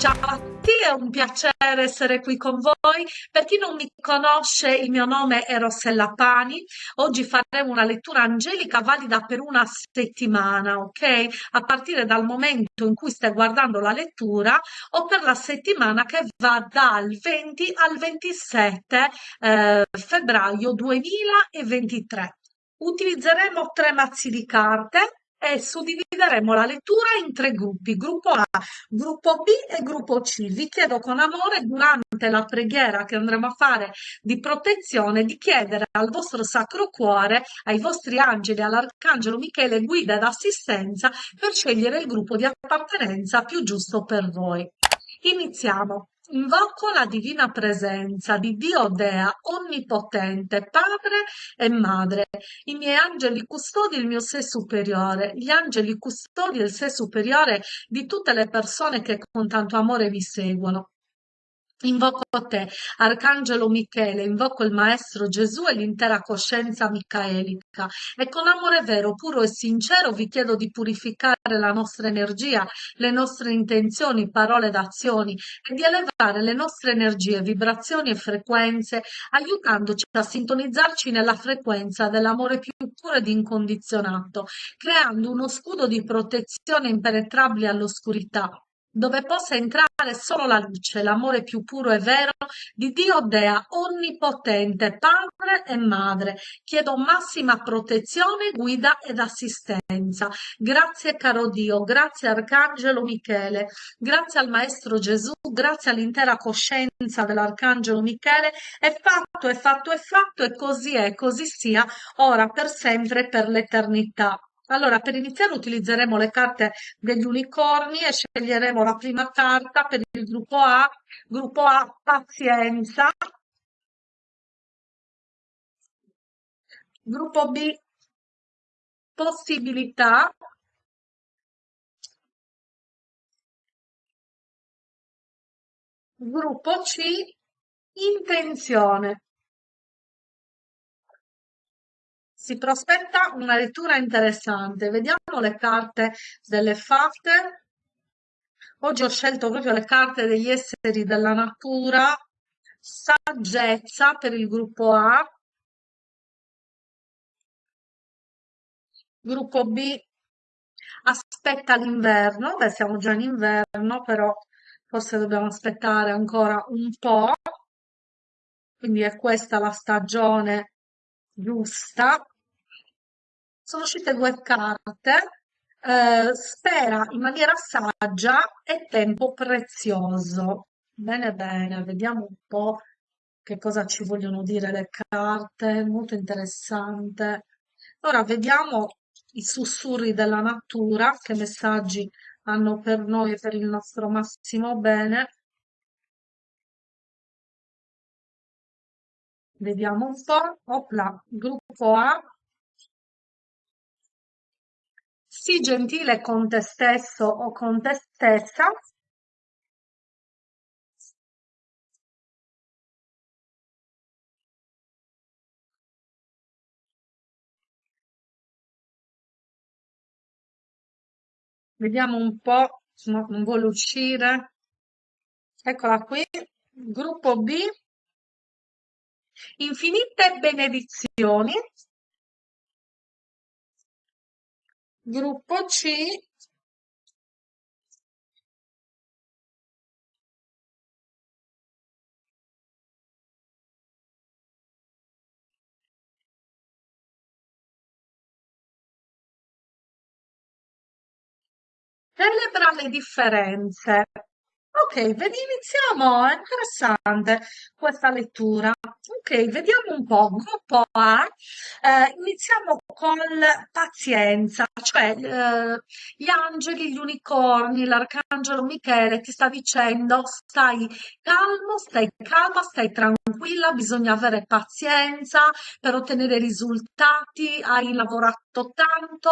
Ciao a tutti, è un piacere essere qui con voi. Per chi non mi conosce, il mio nome è Rossella Pani. Oggi faremo una lettura angelica valida per una settimana, ok? A partire dal momento in cui stai guardando la lettura o per la settimana che va dal 20 al 27 eh, febbraio 2023. Utilizzeremo tre mazzi di carte e suddivideremo la lettura in tre gruppi, gruppo A, gruppo B e gruppo C. Vi chiedo con amore durante la preghiera che andremo a fare di protezione di chiedere al vostro Sacro Cuore, ai vostri angeli, all'Arcangelo Michele guida ed assistenza per scegliere il gruppo di appartenenza più giusto per voi. Iniziamo. Invoco la divina presenza di Dio Dea, onnipotente, Padre e Madre, i miei angeli custodi il mio sé superiore, gli angeli custodi il sé superiore di tutte le persone che con tanto amore vi seguono. Invoco te, Arcangelo Michele, invoco il Maestro Gesù e l'intera coscienza micaelica. E con amore vero, puro e sincero vi chiedo di purificare la nostra energia, le nostre intenzioni, parole ed azioni e di elevare le nostre energie, vibrazioni e frequenze, aiutandoci a sintonizzarci nella frequenza dell'amore più puro ed incondizionato, creando uno scudo di protezione impenetrabile all'oscurità dove possa entrare solo la luce, l'amore più puro e vero di Dio Dea, onnipotente, Padre e Madre. Chiedo massima protezione, guida ed assistenza. Grazie caro Dio, grazie Arcangelo Michele, grazie al Maestro Gesù, grazie all'intera coscienza dell'Arcangelo Michele. È fatto, è fatto, è fatto e così è, così sia, ora per sempre e per l'eternità. Allora, per iniziare utilizzeremo le carte degli unicorni e sceglieremo la prima carta per il gruppo A, gruppo A pazienza, gruppo B possibilità, gruppo C intenzione. Si prospetta una lettura interessante. Vediamo le carte delle fate. Oggi ho scelto proprio le carte degli esseri della natura. Saggezza per il gruppo A. Gruppo B aspetta l'inverno. Beh, siamo già in inverno, però forse dobbiamo aspettare ancora un po'. Quindi è questa la stagione giusta sono uscite due carte, eh, spera in maniera saggia e tempo prezioso. Bene, bene, vediamo un po' che cosa ci vogliono dire le carte, molto interessante. Ora vediamo i sussurri della natura, che messaggi hanno per noi e per il nostro massimo bene. Vediamo un po'. Opla, gruppo A, Sii gentile con te stesso o con te stessa Vediamo un po', no, non vuole uscire. Eccola qui, gruppo B. Infinite benedizioni. Gruppo C. Celebra le differenze. Ok, iniziamo, è interessante questa lettura. Ok, vediamo un po'. Gruppo A, eh, iniziamo con pazienza, cioè eh, gli angeli, gli unicorni, l'arcangelo Michele ti sta dicendo stai calmo, stai calma, stai tranquilla, bisogna avere pazienza per ottenere risultati, hai lavorato tanto,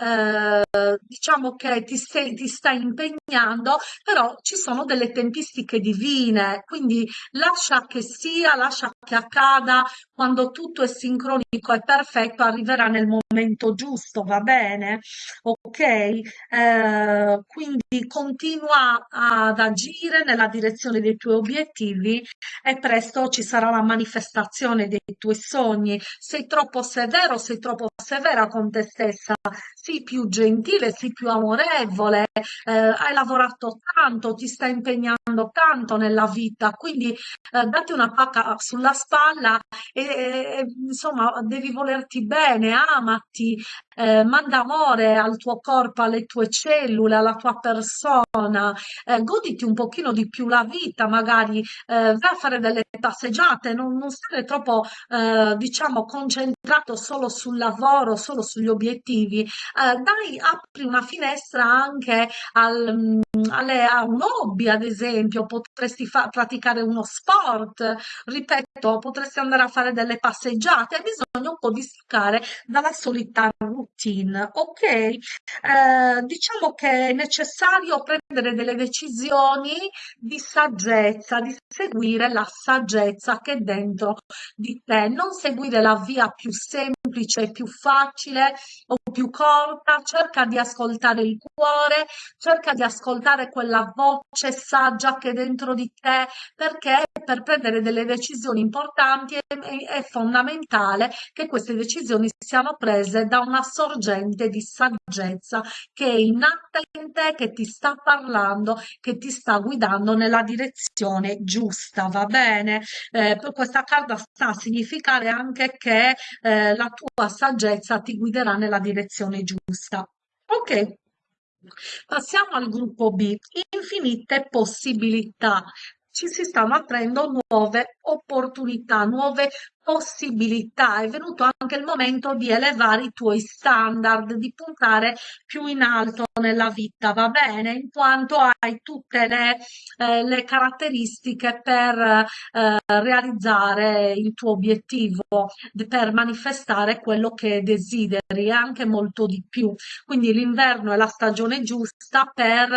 eh, diciamo che ti, sei, ti stai impegnando, però ci sono delle tempistiche divine, quindi lascia che sia, lascia che accada, quando tutto è sincronico e perfetto arriveranno nel momento giusto, va bene? Ok? Eh, quindi continua ad agire nella direzione dei tuoi obiettivi e presto ci sarà la manifestazione dei tuoi sogni. Sei troppo severo, sei troppo severa con te stessa, sii più gentile, sii più amorevole, eh, hai lavorato tanto, ti stai impegnando tanto nella vita, quindi eh, dati una pacca sulla spalla e, e, insomma devi volerti bene, amati, eh, manda amore al tuo corpo, alle tue cellule, alla tua persona, eh, goditi un pochino di più la vita, magari eh, vai a fare delle passeggiate, non, non stare troppo, eh, diciamo, concentrato solo sul lavoro, solo sugli obiettivi. Eh, dai, apri una finestra anche al, alle, a un hobby, ad esempio, potresti fa- praticare uno sport, ripeto, potresti andare a fare delle passeggiate, hai bisogno un po' di staccare dalla solita routine, ok? Eh, diciamo che è necessario prendere delle decisioni di saggezza, di seguire la saggezza che è dentro di te, non seguire la via più semplice, più facile o più corta, cerca di ascoltare il cuore, cerca di ascoltare quella voce saggia che è dentro di te, perché per prendere delle decisioni importanti è, è fondamentale che queste decisioni siano prese da una sorgente di saggezza che è innata in te, che ti sta parlando, che ti sta guidando nella direzione giusta, va bene? Eh, questa carta sta a significare anche che eh, la tua saggezza ti guiderà nella direzione giusta. Ok, passiamo al gruppo B, infinite possibilità. Ci si stanno aprendo nuove opportunità, nuove possibilità. È venuto anche il momento di elevare i tuoi standard, di puntare più in alto nella vita, va bene? In quanto hai tutte le, eh, le caratteristiche per eh, realizzare il tuo obiettivo, per manifestare quello che desideri, anche molto di più. Quindi l'inverno è la stagione giusta per,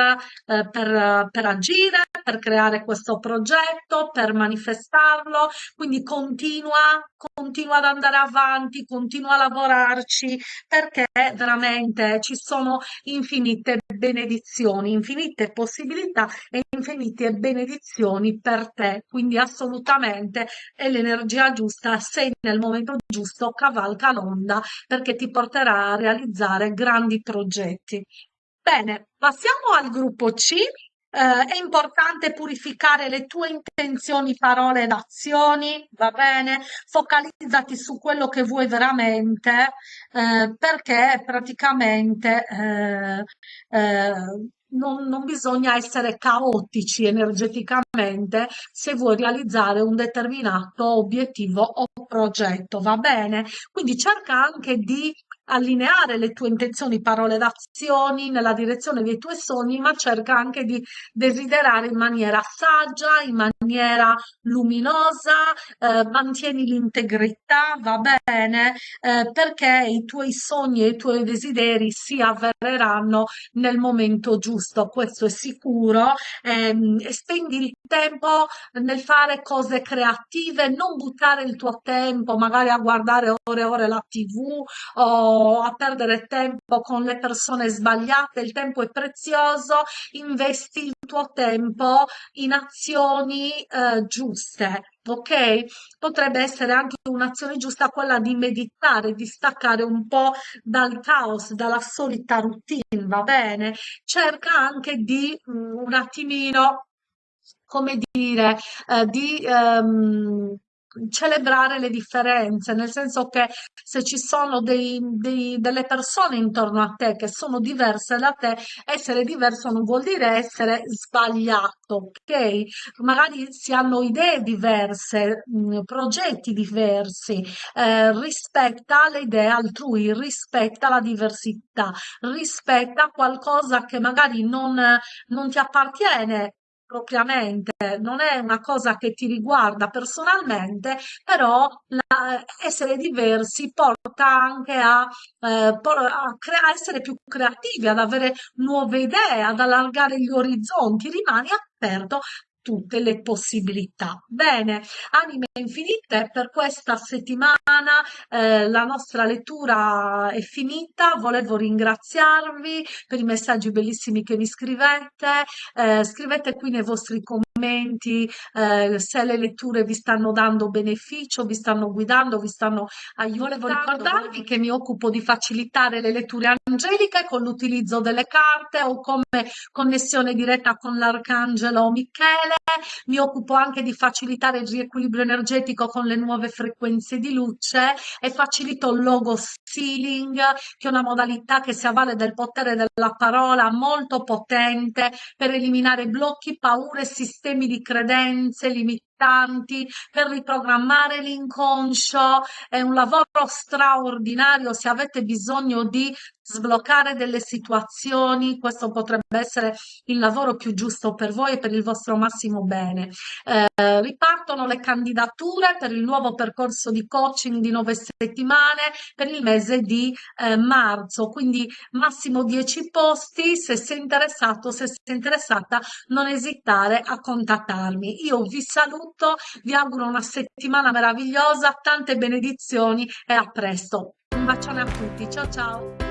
eh, per, per agire, per creare questo progetto, per manifestarlo. Quindi continua, continua ad andare avanti, continua a lavorarci perché veramente ci sono infinite benedizioni, infinite possibilità e infinite benedizioni per te. Quindi assolutamente è l'energia giusta, sei nel momento giusto, cavalca l'onda perché ti porterà a realizzare grandi progetti. Bene, passiamo al gruppo C eh, è importante purificare le tue intenzioni, parole ed azioni, va bene? Focalizzati su quello che vuoi veramente, eh, perché praticamente eh, eh, non, non, bisogna essere caotici energeticamente se vuoi realizzare un determinato obiettivo o progetto, va bene? Quindi cerca anche di allineare le tue intenzioni, parole ed azioni nella direzione dei tuoi sogni, ma cerca anche di desiderare in maniera saggia, in maniera luminosa, eh, mantieni l'integrità, va bene, eh, perché i tuoi sogni e i tuoi desideri si avvereranno nel momento giusto, questo è sicuro, ehm, e spendi il tempo nel fare cose creative, non buttare il tuo tempo magari a guardare ore e ore la TV o a perdere tempo con le persone sbagliate, il tempo è prezioso, investi il tuo tempo in azioni eh, giuste. Ok? Potrebbe essere anche un'azione giusta quella di meditare, di staccare un po' dal caos, dalla solita routine, va bene? Cerca anche di um, un attimino, come dire, eh, di um, celebrare le differenze, nel senso che se ci sono dei, dei, delle persone intorno a te che sono diverse da te, essere diverso non vuol dire essere sbagliato, ok? Magari si hanno idee diverse, mh, progetti diversi, eh, rispetta le idee altrui, rispetta la diversità, rispetta qualcosa che magari non, non ti appartiene propriamente, non è una cosa che ti riguarda personalmente, però la- essere diversi porta anche a, eh, por- a a essere più creativi, ad avere nuove idee, ad allargare gli orizzonti, rimani aperto tutte le possibilità. Bene, anime infinite, per questa settimana eh, la nostra lettura è finita. Volevo ringraziarvi per i messaggi bellissimi che mi scrivete. Eh, scrivete qui nei vostri commenti eh, se le letture vi stanno dando beneficio, vi stanno guidando, vi stanno aiutando. Volevo ricordarvi che mi occupo di facilitare le letture angeliche con l'utilizzo delle carte o come connessione diretta con l'arcangelo Michele mi occupo anche di facilitare il riequilibrio energetico con le nuove frequenze di luce e facilito il logo sealing, che è una modalità che si avvale del potere della parola molto potente per eliminare blocchi, paure, sistemi di credenze, limitanti, per riprogrammare l'inconscio. È un lavoro straordinario se avete bisogno di sbloccare delle situazioni, questo potrebbe essere il lavoro più giusto per voi e per il vostro massimo bene. Eh, ripartono le candidature per il nuovo percorso di coaching di nove settimane per il mese di eh, marzo, quindi massimo 10 posti, se sei interessato, se sei interessata, non esitare a contattarmi. Io vi saluto, vi auguro una settimana meravigliosa, tante benedizioni e a presto. Un bacione a tutti, ciao ciao!